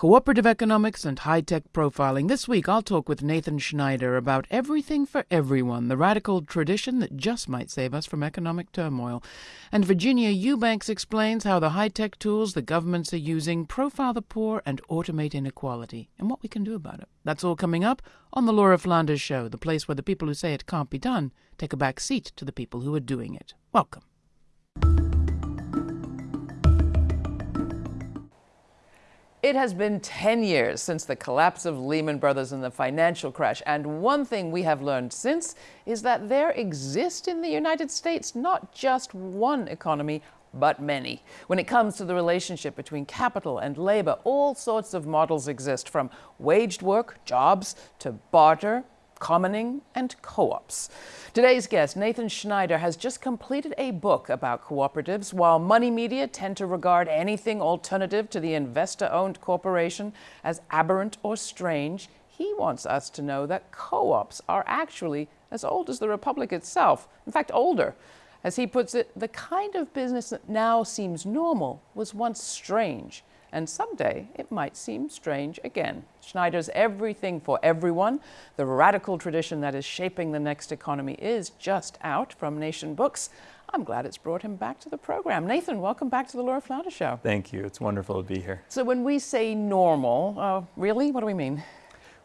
cooperative economics and high tech profiling. This week, I'll talk with Nathan Schneider about everything for everyone, the radical tradition that just might save us from economic turmoil. And Virginia Eubanks explains how the high tech tools the governments are using profile the poor and automate inequality, and what we can do about it. That's all coming up on The Laura Flanders Show, the place where the people who say it can't be done take a back seat to the people who are doing it. Welcome. It has been 10 years since the collapse of Lehman Brothers and the financial crash, and one thing we have learned since is that there exists in the United States not just one economy, but many. When it comes to the relationship between capital and labor, all sorts of models exist from waged work, jobs, to barter, commoning, and co-ops. Today's guest, Nathan Schneider, has just completed a book about cooperatives. While money media tend to regard anything alternative to the investor-owned corporation as aberrant or strange, he wants us to know that co-ops are actually as old as the Republic itself, in fact older. As he puts it, the kind of business that now seems normal was once strange and someday it might seem strange again. Schneider's Everything for Everyone, the radical tradition that is shaping the next economy, is just out from Nation Books. I'm glad it's brought him back to the program. Nathan, welcome back to the Laura Flanders Show. Thank you. It's wonderful to be here. So when we say normal, uh, really, what do we mean?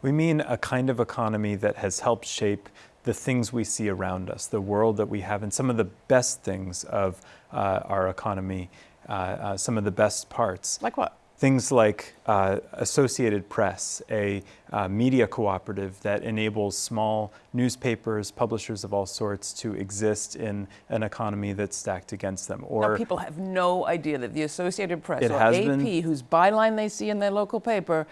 We mean a kind of economy that has helped shape the things we see around us, the world that we have, and some of the best things of uh, our economy uh, uh, some of the best parts. Like what? Things like uh, Associated Press, a uh, media cooperative that enables small newspapers, publishers of all sorts to exist in an economy that's stacked against them. Or now, people have no idea that the Associated Press or AP, been, whose byline they see in their local paper,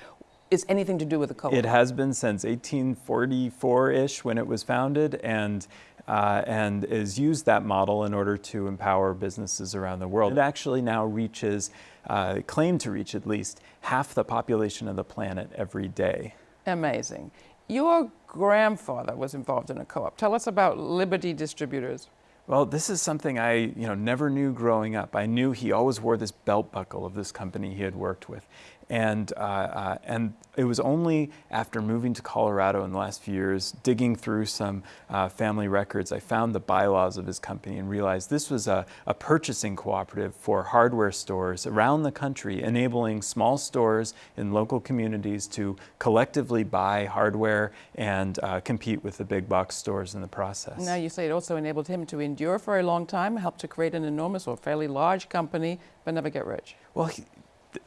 is anything to do with the co-op. It has been since 1844-ish when it was founded, and uh, and has used that model in order to empower businesses around the world. It actually now reaches, uh, claim to reach at least, half the population of the planet every day. Amazing. Your grandfather was involved in a co-op. Tell us about Liberty Distributors. Well, this is something I you know, never knew growing up. I knew he always wore this belt buckle of this company he had worked with. And, uh, uh, and it was only after moving to Colorado in the last few years, digging through some uh, family records, I found the bylaws of his company and realized this was a, a, purchasing cooperative for hardware stores around the country, enabling small stores in local communities to collectively buy hardware and uh, compete with the big box stores in the process. Now you say it also enabled him to endure for a long time, helped to create an enormous or fairly large company, but never get rich. Well, he,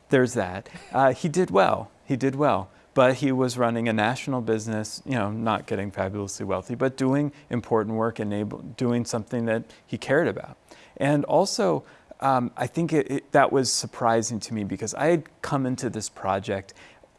there's that. Uh, he did well. He did well. But he was running a national business, you know, not getting fabulously wealthy, but doing important work, enable, doing something that he cared about. And also, um, I think it, it, that was surprising to me because I had come into this project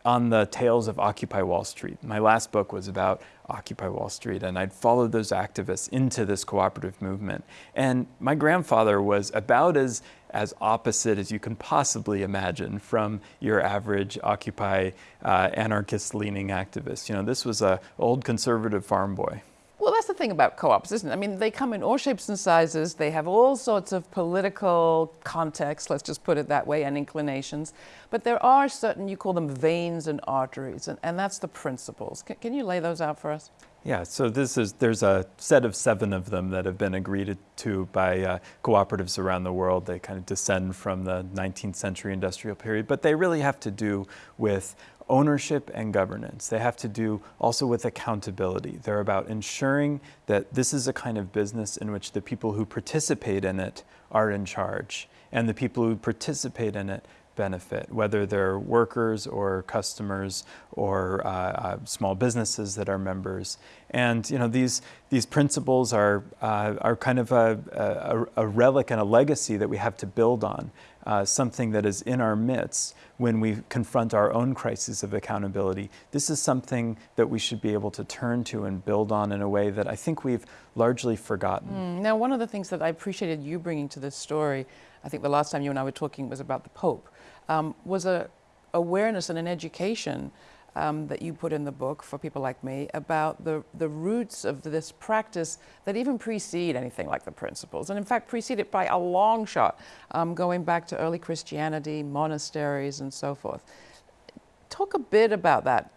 on the tails of Occupy Wall Street. My last book was about Occupy Wall Street, and I'd followed those activists into this cooperative movement. And my grandfather was about as, as opposite as you can possibly imagine from your average Occupy uh, anarchist-leaning activist. You know, this was a old conservative farm boy. Well, that's the thing about co-ops, isn't it? I mean, they come in all shapes and sizes. They have all sorts of political contexts, let's just put it that way, and inclinations. But there are certain, you call them veins and arteries, and, and that's the principles. Can, can you lay those out for us? Yeah, so this is, there's a set of seven of them that have been agreed to by uh, cooperatives around the world. They kind of descend from the 19th century industrial period, but they really have to do with ownership and governance. They have to do also with accountability. They're about ensuring that this is a kind of business in which the people who participate in it are in charge and the people who participate in it benefit, whether they're workers or customers or uh, uh, small businesses that are members. And you know these these principles are uh, are kind of a, a, a, relic and a legacy that we have to build on uh, something that is in our midst when we confront our own crisis of accountability. This is something that we should be able to turn to and build on in a way that I think we've largely forgotten. Mm. Now, one of the things that I appreciated you bringing to this story, I think the last time you and I were talking was about the Pope, um, was a awareness and an education um, that you put in the book for people like me about the, the roots of this practice that even precede anything like the principles, and in fact precede it by a long shot, um, going back to early Christianity, monasteries, and so forth. talk a bit about that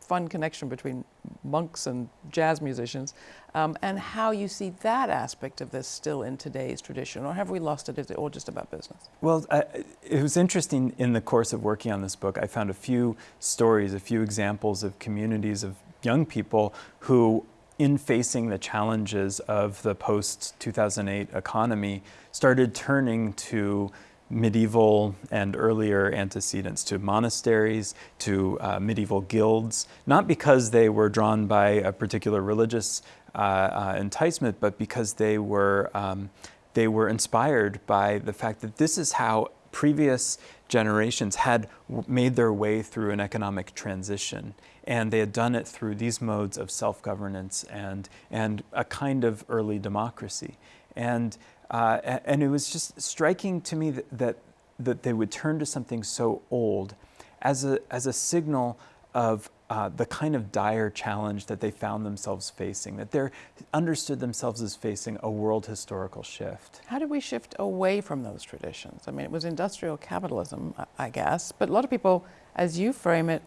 fun connection between monks and jazz musicians, um, and how you see that aspect of this still in today's tradition, or have we lost it? Is it all just about business? Well, I, it was interesting in the course of working on this book. I found a few stories, a few examples of communities of young people who, in facing the challenges of the post 2008 economy, started turning to medieval and earlier antecedents to monasteries, to uh, medieval guilds, not because they were drawn by a particular religious uh, uh, enticement, but because they were, um, they were inspired by the fact that this is how previous generations had made their way through an economic transition. And they had done it through these modes of self-governance and, and a kind of early democracy. And, uh, and it was just striking to me that, that, that they would turn to something so old as a, as a signal of uh, the kind of dire challenge that they found themselves facing, that they understood themselves as facing a world historical shift. How did we shift away from those traditions? I mean, it was industrial capitalism, I guess, but a lot of people, as you frame it,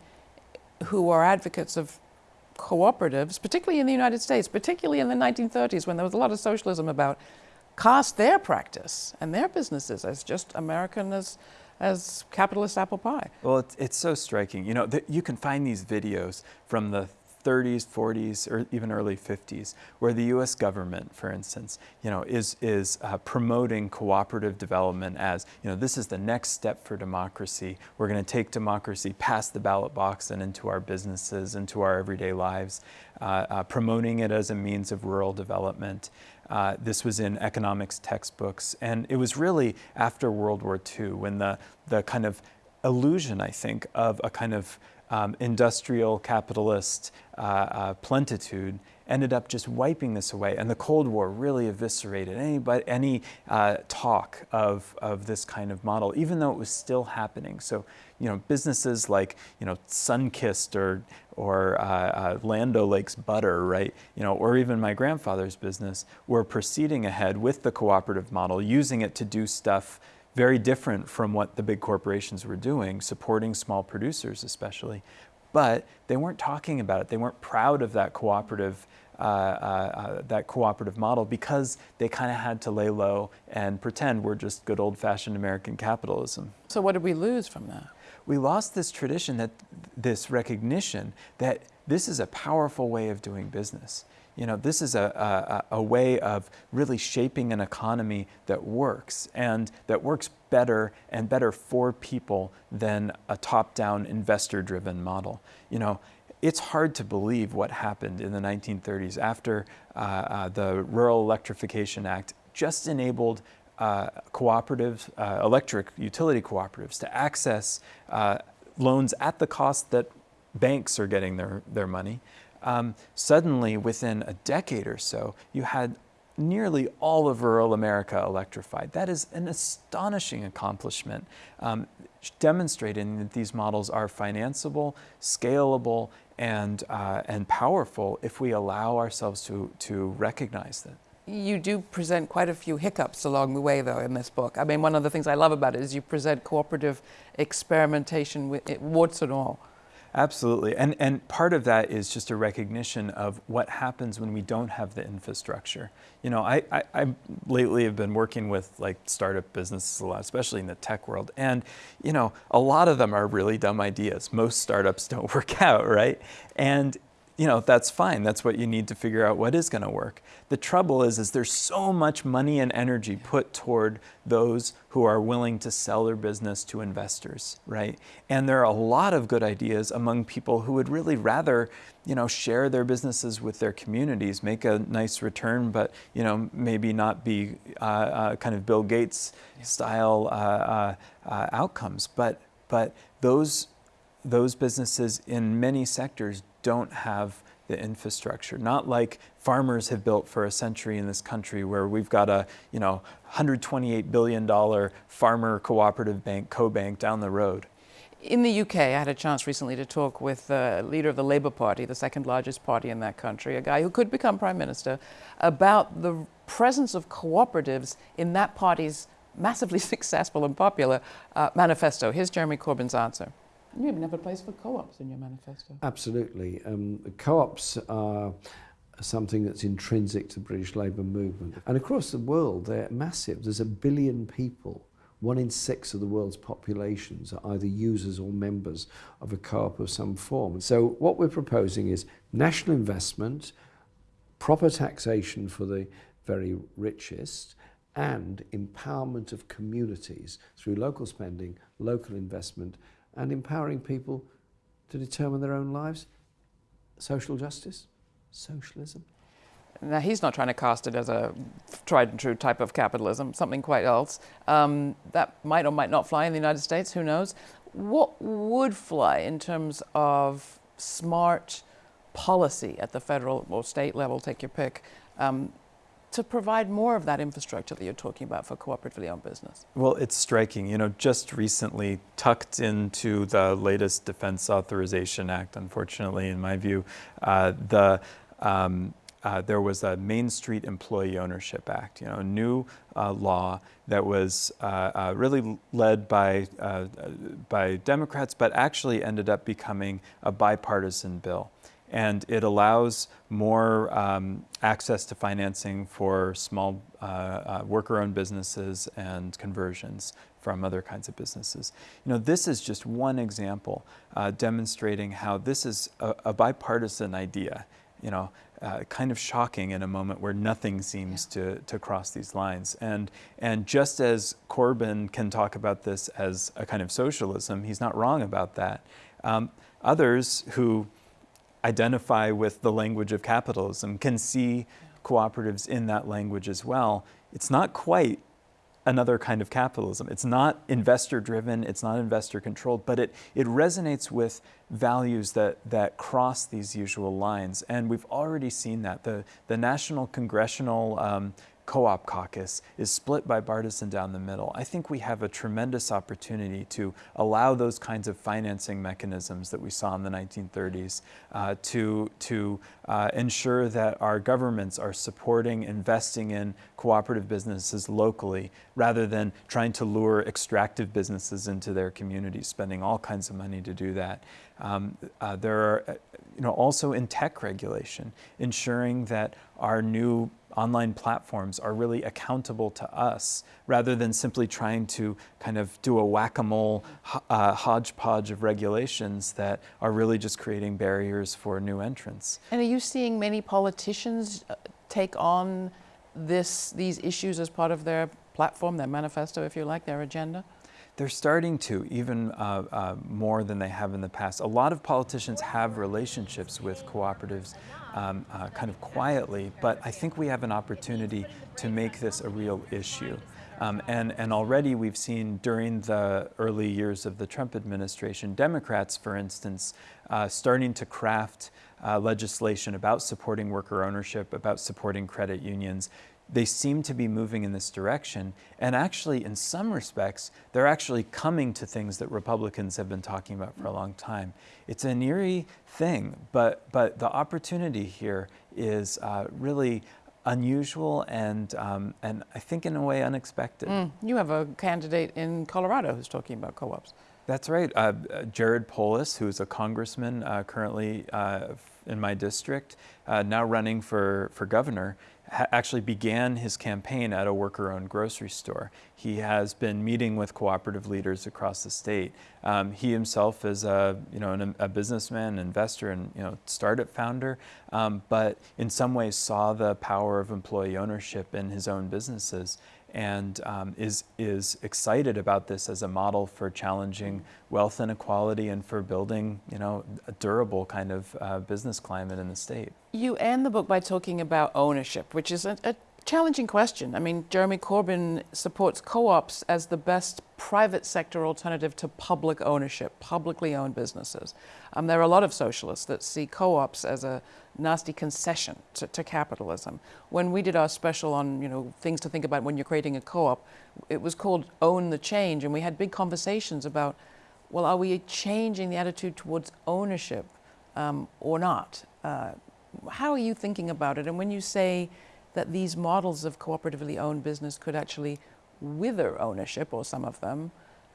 who are advocates of cooperatives, particularly in the United States, particularly in the 1930s when there was a lot of socialism about, cast their practice and their businesses as just American as as capitalist apple pie. Well, it's, it's so striking. You know, you can find these videos from the 30s, 40s, or even early 50s, where the U.S. government, for instance, you know, is is uh, promoting cooperative development as you know this is the next step for democracy. We're going to take democracy past the ballot box and into our businesses, into our everyday lives, uh, uh, promoting it as a means of rural development. Uh, this was in economics textbooks, and it was really after World War II when the the kind of illusion, I think, of a kind of um, industrial capitalist uh, uh, plentitude ended up just wiping this away. And the Cold War really eviscerated any, but any uh, talk of, of this kind of model, even though it was still happening. So, you know, businesses like, you know, Sunkist or, or uh, uh, Land O'Lakes Butter, right, you know, or even my grandfather's business were proceeding ahead with the cooperative model, using it to do stuff very different from what the big corporations were doing, supporting small producers especially. But they weren't talking about it. They weren't proud of that cooperative, uh, uh, uh, that cooperative model because they kind of had to lay low and pretend we're just good old-fashioned American capitalism. So what did we lose from that? We lost this tradition, that this recognition that this is a powerful way of doing business. You know, this is a, a, a, way of really shaping an economy that works and that works better and better for people than a top-down investor-driven model. You know, it's hard to believe what happened in the 1930s after uh, uh, the Rural Electrification Act just enabled uh, cooperative, uh, electric utility cooperatives to access uh, loans at the cost that banks are getting their, their money um, suddenly within a decade or so, you had nearly all of rural America electrified. That is an astonishing accomplishment, um, demonstrating that these models are financeable, scalable, and, uh, and powerful if we allow ourselves to, to recognize that. You do present quite a few hiccups along the way, though, in this book. I mean, one of the things I love about it is you present cooperative experimentation with it, warts and all. Absolutely. And, and part of that is just a recognition of what happens when we don't have the infrastructure. You know, I, I, I, lately have been working with like startup businesses a lot, especially in the tech world. And, you know, a lot of them are really dumb ideas. Most startups don't work out, right? And you know, that's fine. That's what you need to figure out what is going to work. The trouble is, is there's so much money and energy put toward those who are willing to sell their business to investors, right? And there are a lot of good ideas among people who would really rather, you know, share their businesses with their communities, make a nice return, but, you know, maybe not be uh, uh, kind of Bill Gates style uh, uh, uh, outcomes. But, but those, those businesses in many sectors don't have the infrastructure, not like farmers have built for a century in this country where we've got a, you know, $128 billion farmer cooperative bank, CoBank down the road. In the UK, I had a chance recently to talk with the leader of the Labour Party, the second largest party in that country, a guy who could become Prime Minister, about the presence of cooperatives in that party's massively successful and popular uh, manifesto. Here's Jeremy Corbyn's answer. You even have a place for co-ops in your manifesto. Absolutely. Um, co-ops are something that's intrinsic to the British labour movement. And across the world, they're massive. There's a billion people. One in six of the world's populations are either users or members of a co-op of some form. So what we're proposing is national investment, proper taxation for the very richest, and empowerment of communities through local spending, local investment, and empowering people to determine their own lives. Social justice, socialism. Now, he's not trying to cast it as a tried and true type of capitalism, something quite else. Um, that might or might not fly in the United States, who knows? What would fly in terms of smart policy at the federal or state level, take your pick, um, to provide more of that infrastructure that you're talking about for cooperatively owned business? Well, it's striking. You know, just recently, tucked into the latest Defense Authorization Act, unfortunately, in my view, uh, the um, uh, there was a Main Street Employee Ownership Act, you know, a new uh, law that was uh, uh really led by, uh, by Democrats, but actually ended up becoming a bipartisan bill and it allows more um, access to financing for small uh, uh, worker-owned businesses and conversions from other kinds of businesses. You know, this is just one example uh, demonstrating how this is a, a bipartisan idea. You know, uh, kind of shocking in a moment where nothing seems yeah. to, to cross these lines. And, and just as Corbyn can talk about this as a kind of socialism, he's not wrong about that. Um, others who identify with the language of capitalism, can see cooperatives in that language as well. It's not quite another kind of capitalism. It's not investor driven, it's not investor controlled, but it, it resonates with values that, that cross these usual lines. And we've already seen that. The, the National Congressional um, co-op caucus is split by partisan down the middle. I think we have a tremendous opportunity to allow those kinds of financing mechanisms that we saw in the 1930s uh, to, to uh, ensure that our governments are supporting, investing in cooperative businesses locally rather than trying to lure extractive businesses into their communities, spending all kinds of money to do that. Um, uh, there are, you know, also in tech regulation, ensuring that our new online platforms are really accountable to us rather than simply trying to kind of do a whack-a-mole uh, hodgepodge of regulations that are really just creating barriers for new entrants. And are you seeing many politicians uh, take on this, these issues as part of their platform, their manifesto, if you like, their agenda? They're starting to, even uh, uh, more than they have in the past. A lot of politicians have relationships with cooperatives um, uh, kind of quietly, but I think we have an opportunity to make this a real issue. Um, and, and already we've seen during the early years of the Trump administration, Democrats, for instance, uh, starting to craft uh, legislation about supporting worker ownership, about supporting credit unions, they seem to be moving in this direction. And actually, in some respects, they're actually coming to things that Republicans have been talking about for a long time. It's an eerie thing, but, but the opportunity here is uh, really unusual and, um, and I think in a way unexpected. Mm. You have a candidate in Colorado who's talking about co-ops. That's right. Uh, Jared Polis, who's a congressman uh, currently uh, in my district, uh, now running for, for governor, actually began his campaign at a worker-owned grocery store. He has been meeting with cooperative leaders across the state. Um, he himself is a, you know, an, a businessman, investor, and you know, startup founder, um, but in some ways saw the power of employee ownership in his own businesses and um, is, is excited about this as a model for challenging wealth inequality and for building you know, a durable kind of uh, business climate in the state. You end the book by talking about ownership, which is a, a challenging question. I mean, Jeremy Corbyn supports co-ops as the best private sector alternative to public ownership, publicly owned businesses. Um, there are a lot of socialists that see co-ops as a nasty concession to, to, capitalism. When we did our special on, you know, things to think about when you're creating a co-op, it was called Own the Change, and we had big conversations about, well, are we changing the attitude towards ownership um, or not? Uh, how are you thinking about it? And when you say that these models of cooperatively owned business could actually wither ownership, or some of them.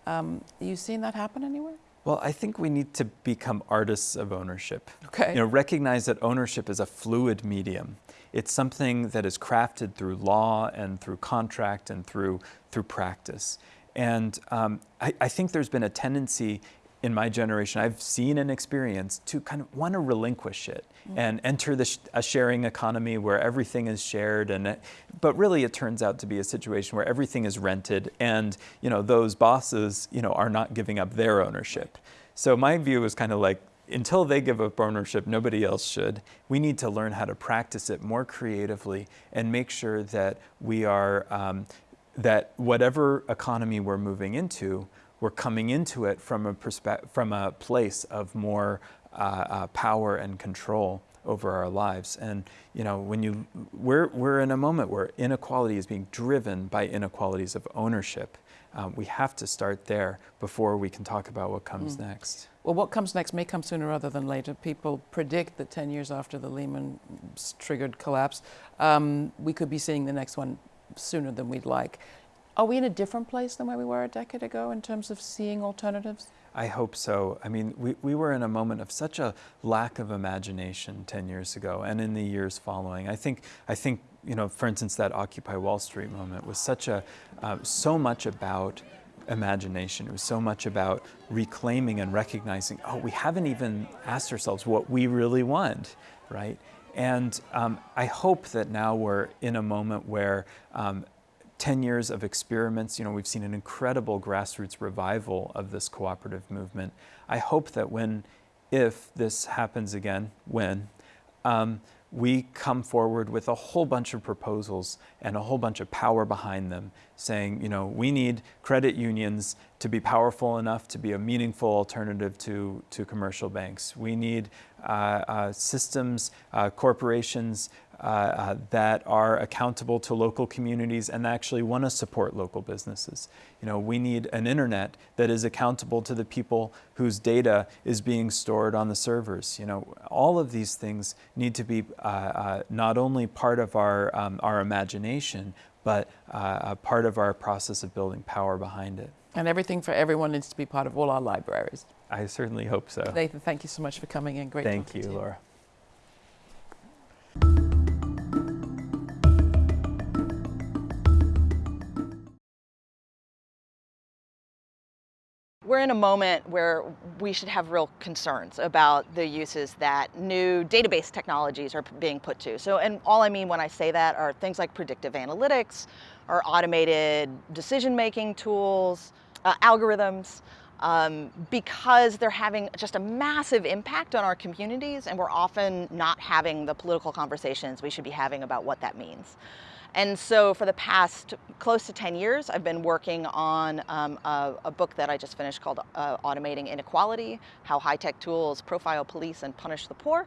Um, you seeing that happen anywhere? Well, I think we need to become artists of ownership. Okay. You know, recognize that ownership is a fluid medium. It's something that is crafted through law and through contract and through through practice. And um, I, I think there's been a tendency in my generation, I've seen and experienced to kind of want to relinquish it mm. and enter the sh a sharing economy where everything is shared. And it, but really, it turns out to be a situation where everything is rented, and you know those bosses, you know, are not giving up their ownership. So my view is kind of like until they give up ownership, nobody else should. We need to learn how to practice it more creatively and make sure that we are um, that whatever economy we're moving into we're coming into it from a, from a place of more uh, uh, power and control over our lives. And you know, when you we're we're in a moment where inequality is being driven by inequalities of ownership. Um, we have to start there before we can talk about what comes mm. next. Well, what comes next may come sooner rather than later. People predict that 10 years after the Lehman triggered collapse, um, we could be seeing the next one sooner than we'd like. Are we in a different place than where we were a decade ago in terms of seeing alternatives? I hope so. I mean, we, we were in a moment of such a lack of imagination 10 years ago and in the years following. I think, I think you know, for instance, that Occupy Wall Street moment was such a, uh, so much about imagination. It was so much about reclaiming and recognizing, oh, we haven't even asked ourselves what we really want, right? And um, I hope that now we're in a moment where um, 10 years of experiments, you know, we've seen an incredible grassroots revival of this cooperative movement. I hope that when, if this happens again, when, um, we come forward with a whole bunch of proposals and a whole bunch of power behind them saying, you know, we need credit unions to be powerful enough to be a meaningful alternative to, to commercial banks. We need uh, uh, systems, uh, corporations uh, uh, that are accountable to local communities and actually want to support local businesses. You know, we need an internet that is accountable to the people whose data is being stored on the servers. You know, all of these things need to be uh, not only part of our, um, our imagination, but a part of our process of building power behind it. And everything for everyone needs to be part of all our libraries. I certainly hope so. Nathan, thank you so much for coming in. Great Thank you, you, Laura. We're in a moment where we should have real concerns about the uses that new database technologies are being put to. So, and all I mean when I say that are things like predictive analytics, or automated decision-making tools, uh, algorithms, um, because they're having just a massive impact on our communities and we're often not having the political conversations we should be having about what that means. And so for the past close to 10 years, I've been working on um, a, a, book that I just finished called uh, Automating Inequality, How High-Tech Tools Profile, Police, and Punish the Poor,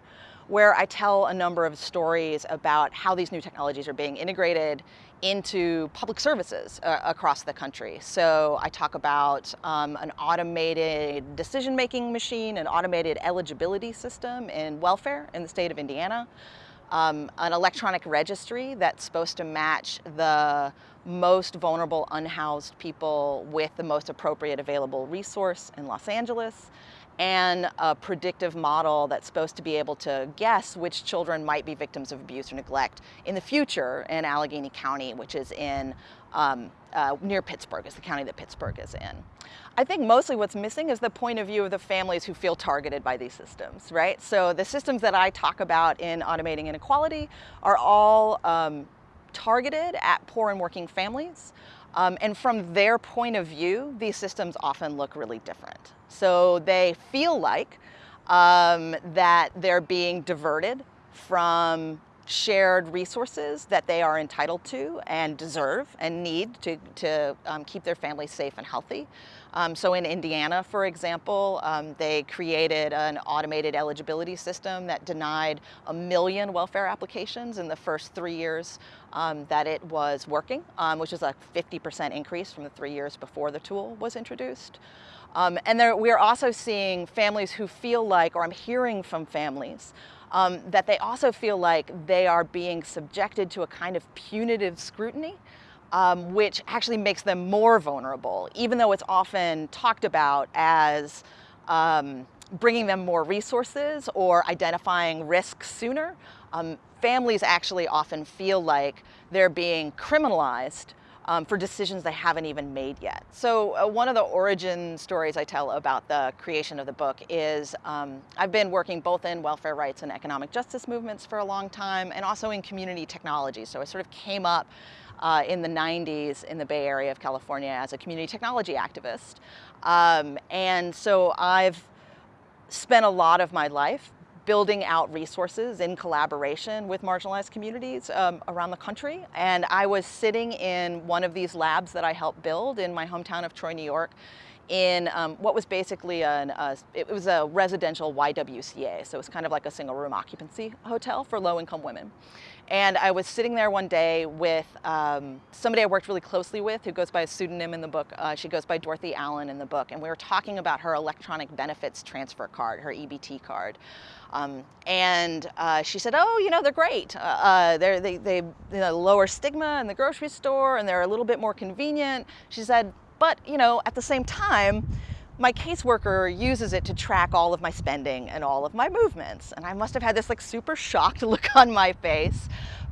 where I tell a number of stories about how these new technologies are being integrated into public services uh, across the country. So I talk about um, an automated decision-making machine, an automated eligibility system in welfare in the state of Indiana um, an electronic registry that's supposed to match the most vulnerable unhoused people with the most appropriate available resource in Los Angeles and a predictive model that's supposed to be able to guess which children might be victims of abuse or neglect in the future in Allegheny County, which is in um, uh, near Pittsburgh, is the county that Pittsburgh is in. I think mostly what's missing is the point of view of the families who feel targeted by these systems, right? So the systems that I talk about in automating inequality are all um, targeted at poor and working families. Um, and from their point of view, these systems often look really different. So they feel like um, that they're being diverted from shared resources that they are entitled to and deserve and need to, to um, keep their families safe and healthy. Um, so in Indiana, for example, um, they created an automated eligibility system that denied a million welfare applications in the first three years um, that it was working, um, which is a 50% increase from the three years before the tool was introduced. Um, and there, we are also seeing families who feel like, or I'm hearing from families, um, that they also feel like they are being subjected to a kind of punitive scrutiny, um, which actually makes them more vulnerable, even though it's often talked about as um, bringing them more resources or identifying risks sooner. Um, families actually often feel like they're being criminalized um, for decisions they haven't even made yet. So uh, one of the origin stories I tell about the creation of the book is um, I've been working both in welfare rights and economic justice movements for a long time and also in community technology. So I sort of came up uh, in the 90s in the Bay Area of California as a community technology activist. Um, and so I've spent a lot of my life building out resources in collaboration with marginalized communities um, around the country. And I was sitting in one of these labs that I helped build in my hometown of Troy, New York, in um, what was basically an, a, it was a residential YWCA. So it was kind of like a single room occupancy hotel for low income women. And I was sitting there one day with um, somebody I worked really closely with who goes by a pseudonym in the book. Uh, she goes by Dorothy Allen in the book. And we were talking about her electronic benefits transfer card, her EBT card. Um, and uh, she said, oh, you know, they're great. Uh, uh they're, they, they you know, lower stigma in the grocery store and they're a little bit more convenient. She said, but, you know, at the same time, my caseworker uses it to track all of my spending and all of my movements. And I must have had this like super shocked look on my face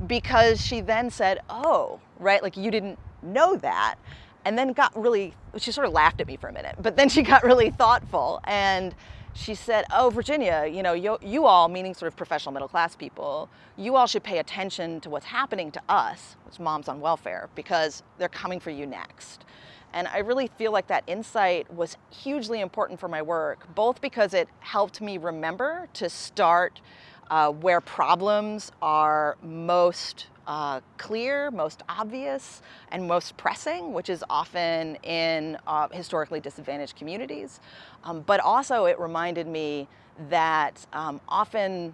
because she then said, oh, right, like you didn't know that. And then got really, she sort of laughed at me for a minute, but then she got really thoughtful and she said, oh, Virginia, you know, you, you all, meaning sort of professional middle class people, you all should pay attention to what's happening to us, as moms on welfare, because they're coming for you next. And I really feel like that insight was hugely important for my work, both because it helped me remember to start uh, where problems are most uh, clear, most obvious, and most pressing, which is often in uh, historically disadvantaged communities. Um, but also it reminded me that um, often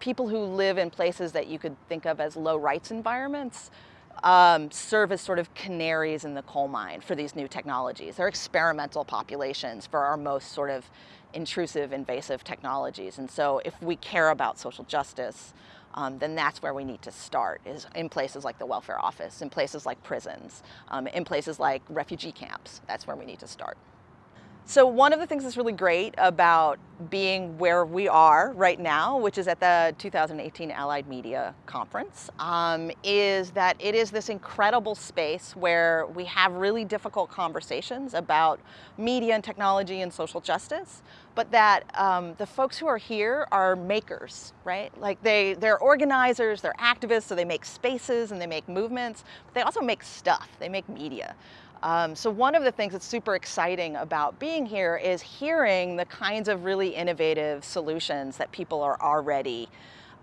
people who live in places that you could think of as low rights environments um, serve as sort of canaries in the coal mine for these new technologies. They're experimental populations for our most sort of intrusive, invasive technologies. And so if we care about social justice, um, then that's where we need to start, is in places like the welfare office, in places like prisons, um, in places like refugee camps. That's where we need to start. So one of the things that's really great about being where we are right now, which is at the 2018 Allied Media Conference, um, is that it is this incredible space where we have really difficult conversations about media and technology and social justice, but that um, the folks who are here are makers, right? Like they, they're organizers, they're activists, so they make spaces and they make movements, but they also make stuff, they make media. Um, so one of the things that's super exciting about being here is hearing the kinds of really innovative solutions that people are already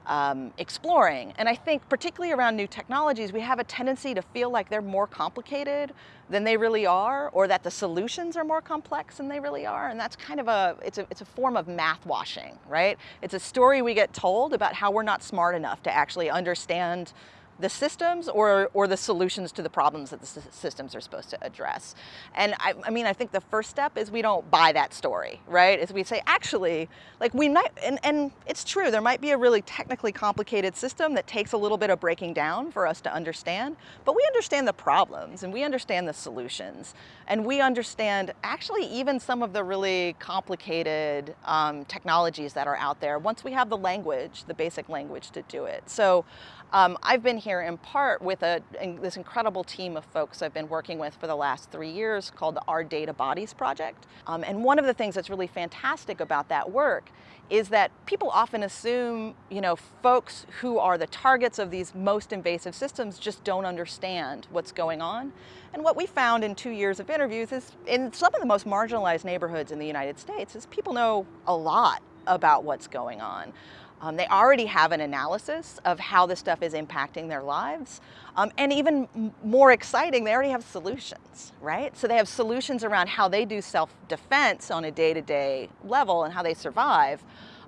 um, exploring. And I think particularly around new technologies, we have a tendency to feel like they're more complicated than they really are, or that the solutions are more complex than they really are. And that's kind of a, it's a, it's a form of math washing, right? It's a story we get told about how we're not smart enough to actually understand the systems or, or the solutions to the problems that the systems are supposed to address. And I, I, mean, I think the first step is we don't buy that story, right? Is we say, actually, like we might, and, and it's true, there might be a really technically complicated system that takes a little bit of breaking down for us to understand, but we understand the problems and we understand the solutions. And we understand actually even some of the really complicated um, technologies that are out there once we have the language, the basic language to do it. So um, I've been here in part with a, this incredible team of folks I've been working with for the last three years called the Our Data Bodies Project. Um, and one of the things that's really fantastic about that work is that people often assume, you know, folks who are the targets of these most invasive systems just don't understand what's going on. And what we found in two years of interviews is in some of the most marginalized neighborhoods in the United States is people know a lot about what's going on. Um, they already have an analysis of how this stuff is impacting their lives. Um, and even more exciting, they already have solutions, right? So they have solutions around how they do self-defense on a day-to-day -day level and how they survive.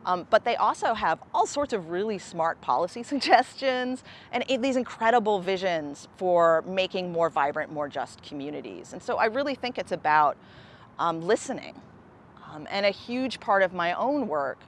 Um, but they also have all sorts of really smart policy suggestions and these incredible visions for making more vibrant, more just communities. And so I really think it's about um, listening. Um, and a huge part of my own work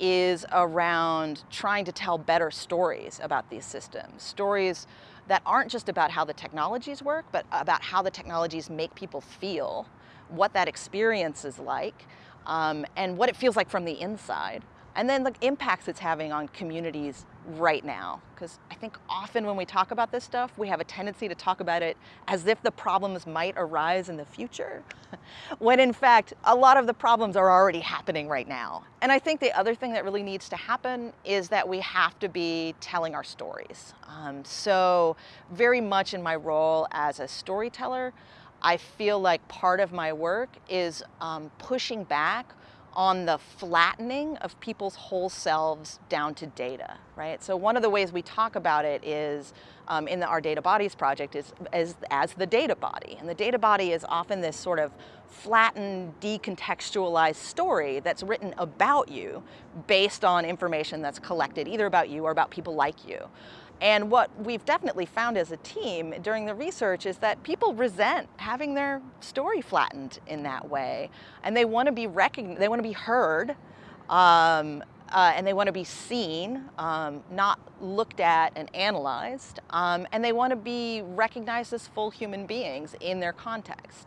is around trying to tell better stories about these systems. Stories that aren't just about how the technologies work, but about how the technologies make people feel, what that experience is like, um, and what it feels like from the inside. And then the impacts it's having on communities right now. Because I think often when we talk about this stuff, we have a tendency to talk about it as if the problems might arise in the future, when in fact, a lot of the problems are already happening right now. And I think the other thing that really needs to happen is that we have to be telling our stories. Um, so very much in my role as a storyteller, I feel like part of my work is um, pushing back on the flattening of people's whole selves down to data, right? So one of the ways we talk about it is um, in the Our Data Bodies project is, is as the data body. And the data body is often this sort of flattened, decontextualized story that's written about you based on information that's collected either about you or about people like you. And what we've definitely found as a team during the research is that people resent having their story flattened in that way. And they want to be recognized, they want to be heard, um, uh, and they want to be seen, um, not looked at and analyzed, um, and they want to be recognized as full human beings in their context.